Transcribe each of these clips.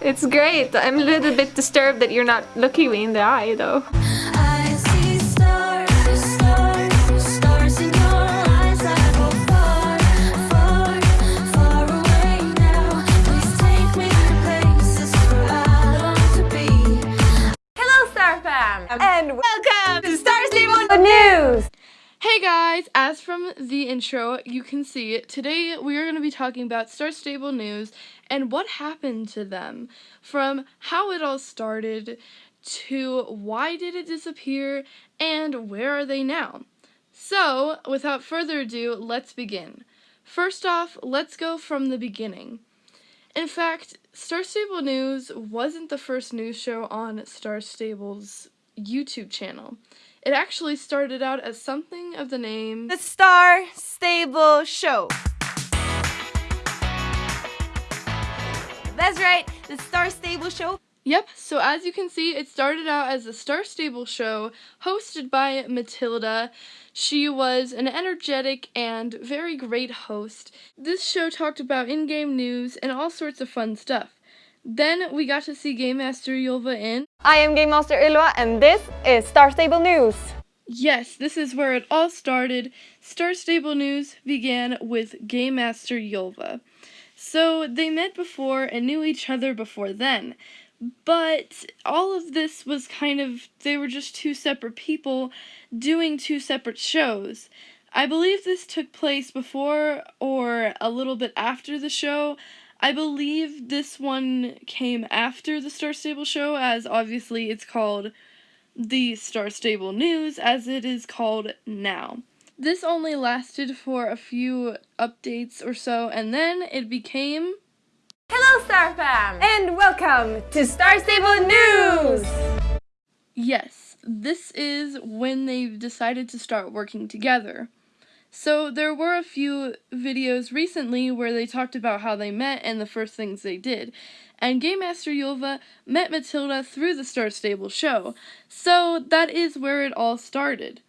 It's great. I'm a little bit disturbed that you're not looking me in the eye though. Guys, as from the intro, you can see today we are going to be talking about Star Stable News and what happened to them from how it all started to why did it disappear and where are they now. So, without further ado, let's begin. First off, let's go from the beginning. In fact, Star Stable News wasn't the first news show on Star Stable's YouTube channel. It actually started out as something of the name The Star Stable Show. That's right, the Star Stable Show. Yep, so as you can see, it started out as a Star Stable show hosted by Matilda. She was an energetic and very great host. This show talked about in game news and all sorts of fun stuff. Then we got to see Game Master Ylva in. I am Game Master Ylva, and this is Star Stable News. Yes, this is where it all started. Star Stable News began with Game Master Ylva. So they met before and knew each other before then. But all of this was kind of, they were just two separate people doing two separate shows. I believe this took place before or a little bit after the show. I believe this one came after the Star Stable show, as obviously it's called the Star Stable News, as it is called now. This only lasted for a few updates or so, and then it became Hello, Star Fam! And welcome to Star Stable News! Yes, this is when they've decided to start working together. So there were a few videos recently where they talked about how they met and the first things they did. And Game Master Ylva met Matilda through the Star Stable show. So that is where it all started.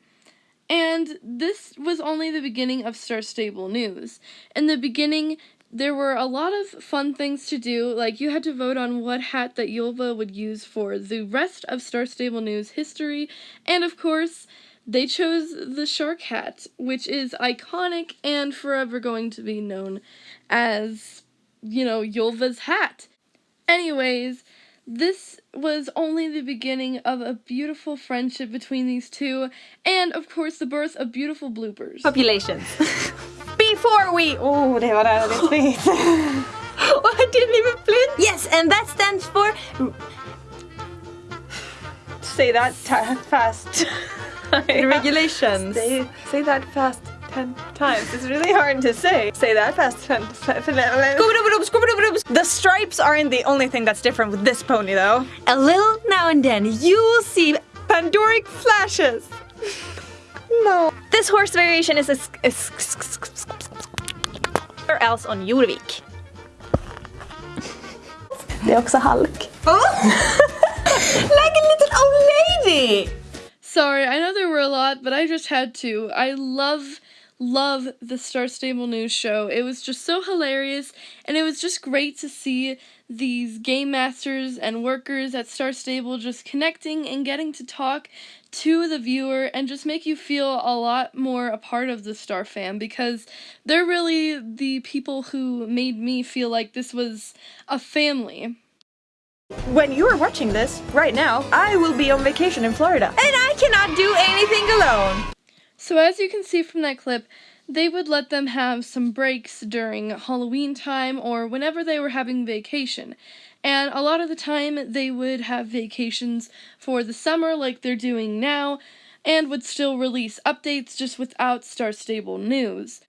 And this was only the beginning of Star Stable news. In the beginning, there were a lot of fun things to do, like you had to vote on what hat that Ylva would use for the rest of Star Stable News history, and of course, they chose the shark hat, which is iconic and forever going to be known as, you know, Ylva's hat. Anyways, this was only the beginning of a beautiful friendship between these two, and of course the birth of beautiful bloopers. Populations. Before we... Oh, det var rörigt oh, I didn't even blink. Yes, and that stands for... Say that fast. Regulations. Say, say that fast ten times. It's really hard to say. Say that fast ten The stripes aren't the only thing that's different with this pony though. A little now and then you will see Pandoric flashes. no. This horse variation is a or else on Jorvik. Det är också halk. Oh! like Oh, old lady! Sorry, I know there were a lot, but I just had to. I love, love the Star Stable News show. It was just so hilarious, and it was just great to see these game masters and workers at Star Stable just connecting and getting to talk to the viewer and just make you feel a lot more a part of the Star fam because they're really the people who made me feel like this was a family. When you are watching this, right now, I will be on vacation in Florida. And I cannot do anything alone. So as you can see from that clip, they would let them have some breaks during Halloween time or whenever they were having vacation. And a lot of the time they would have vacations for the summer like they're doing now and would still release updates just without Star Stable news.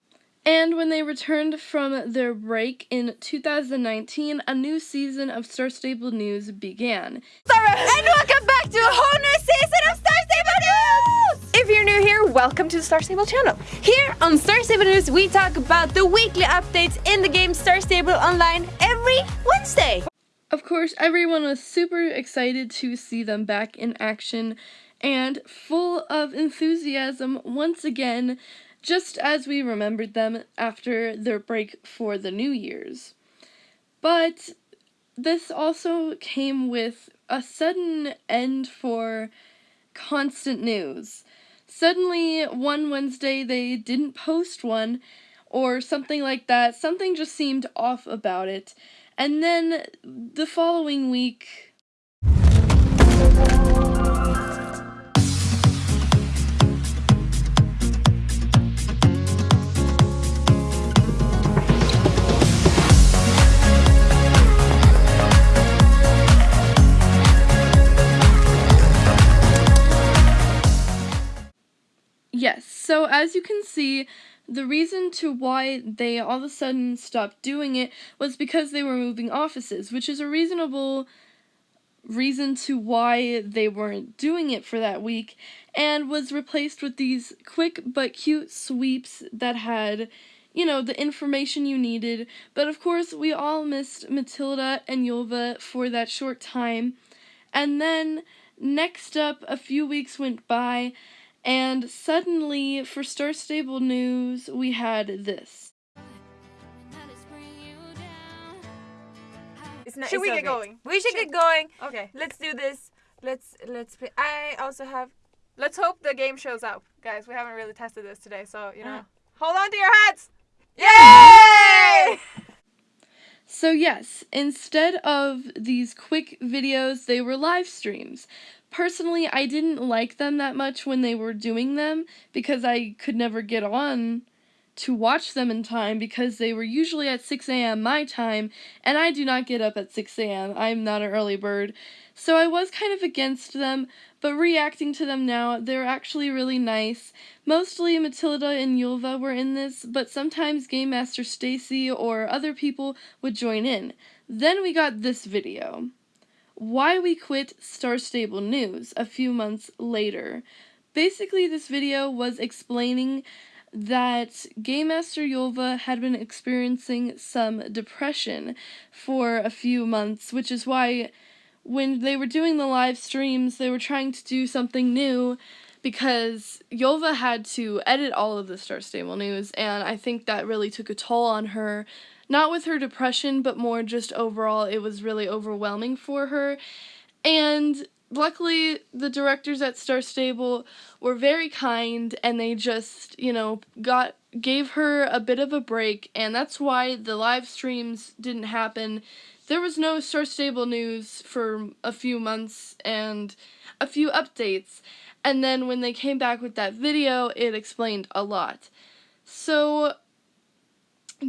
And when they returned from their break in 2019, a new season of Star Stable News began. And welcome back to a whole new season of Star Stable News! If you're new here, welcome to the Star Stable channel. Here on Star Stable News, we talk about the weekly updates in the game Star Stable Online every Wednesday. Of course, everyone was super excited to see them back in action and full of enthusiasm once again just as we remembered them after their break for the New Year's. But this also came with a sudden end for constant news. Suddenly, one Wednesday, they didn't post one, or something like that. Something just seemed off about it. And then the following week, as you can see, the reason to why they all of a sudden stopped doing it was because they were moving offices, which is a reasonable reason to why they weren't doing it for that week, and was replaced with these quick but cute sweeps that had, you know, the information you needed. But of course, we all missed Matilda and Ylva for that short time. And then next up, a few weeks went by, and suddenly, for Star Stable News, we had this. Not, Should we okay. get going? We should get going. Okay. Let's do this. Let's let's play. I also have. Let's hope the game shows up, guys. We haven't really tested this today, so you know, Uh. hold on to your hats. Yay! So, yes, instead of these quick videos, they were live streams. Personally, I didn't like them that much when they were doing them because I could never get on to watch them in time because they were usually at 6 a.m. my time, and I do not get up at 6 a.m. I'm not an early bird. So I was kind of against them, but reacting to them now, they're actually really nice. Mostly Matilda and Ylva were in this, but sometimes Game Master Stacy or other people would join in. Then we got this video. Why we quit Star Stable News a few months later. Basically, this video was explaining that Game Master Ylva had been experiencing some depression for a few months, which is why when they were doing the live streams, they were trying to do something new because Ylva had to edit all of the Star Stable news, and I think that really took a toll on her. Not with her depression, but more just overall, it was really overwhelming for her. And luckily, the directors at Star Stable were very kind, and they just, you know, got gave her a bit of a break, and that's why the live streams didn't happen. There was no Star Stable news for a few months and a few updates. And then when they came back with that video, it explained a lot. So,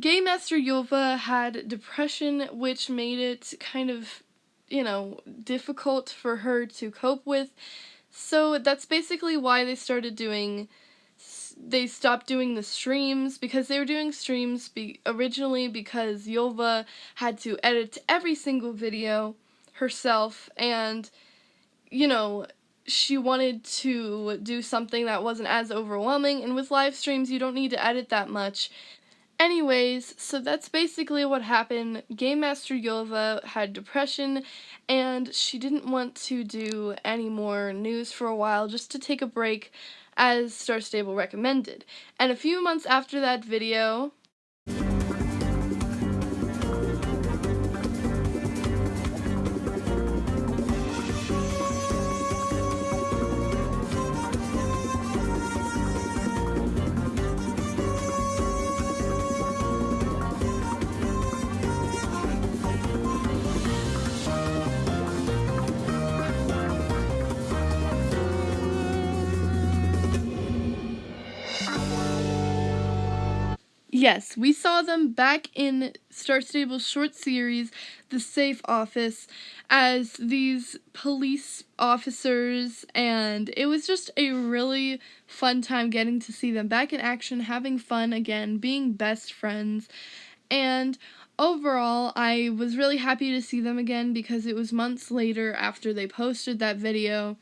Game Master Ylva had depression, which made it kind of, you know, difficult for her to cope with. So, that's basically why they started doing. They stopped doing the streams because they were doing streams be- originally because Ylva had to edit every single video herself and, you know, she wanted to do something that wasn't as overwhelming, and with live streams, you don't need to edit that much. Anyways, so that's basically what happened. Game Master Ylva had depression, and she didn't want to do any more news for a while just to take a break, as Star Stable recommended. And a few months after that video, Yes, we saw them back in Star Stable's short series, The Safe Office, as these police officers, and it was just a really fun time getting to see them back in action, having fun again, being best friends. And overall, I was really happy to see them again because it was months later after they posted that video.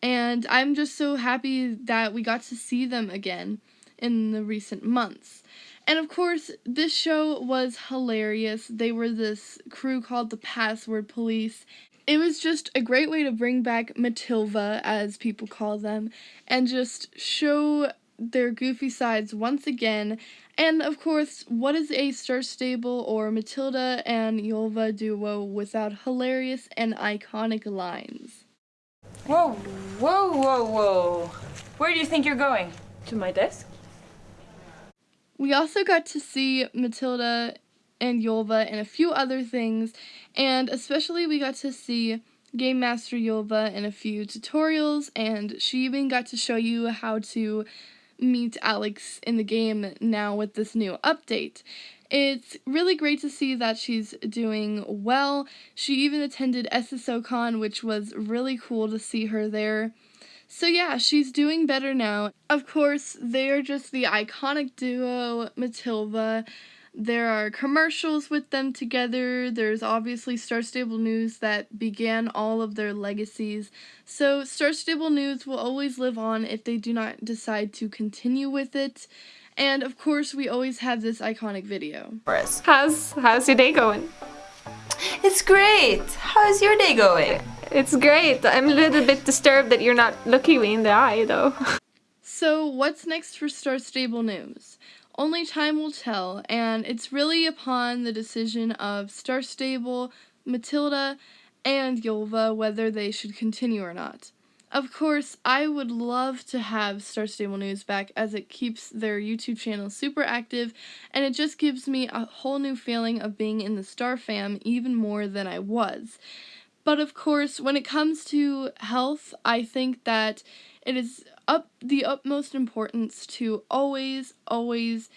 And I'm just so happy that we got to see them again in the recent months. And of course, this show was hilarious. They were this crew called the Password Police. It was just a great way to bring back Matilda, as people call them, and just show their goofy sides once again. And of course, what is a Star Stable or Matilda and Ylva duo without hilarious and iconic lines? Whoa, whoa, whoa, whoa. Where do you think you're going? To my desk. We also got to see Matilda and Ylva and a few other things, and especially we got to see Game Master Ylva in a few tutorials, and she even got to show you how to meet Alex in the game now with this new update. It's really great to see that she's doing well. She even attended SSOCon, which was really cool to see her there. So yeah, she's doing better now. Of course, they are just the iconic duo, Matilda. There are commercials with them together. There's obviously Star Stable News that began all of their legacies. So Star Stable News will always live on if they do not decide to continue with it. And of course, we always have this iconic video. How's how's your day going? It's great. How's your day going? It's great. I'm a little bit disturbed that you're not looking me in the eye though. So, what's next for Star Stable News? Only time will tell, and it's really upon the decision of Star Stable, Matilda, and Ylva whether they should continue or not. Of course, I would love to have Star Stable News back as it keeps their YouTube channel super active and it just gives me a whole new feeling of being in the Star fam even more than I was. But of course, when it comes to health, I think that it is up the utmost importance to always, always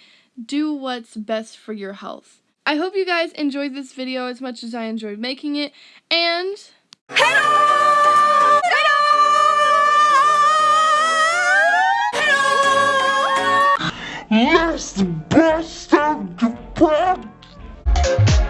do what's best for your health. I hope you guys enjoyed this video as much as I enjoyed making it, and Yes, the best of the best.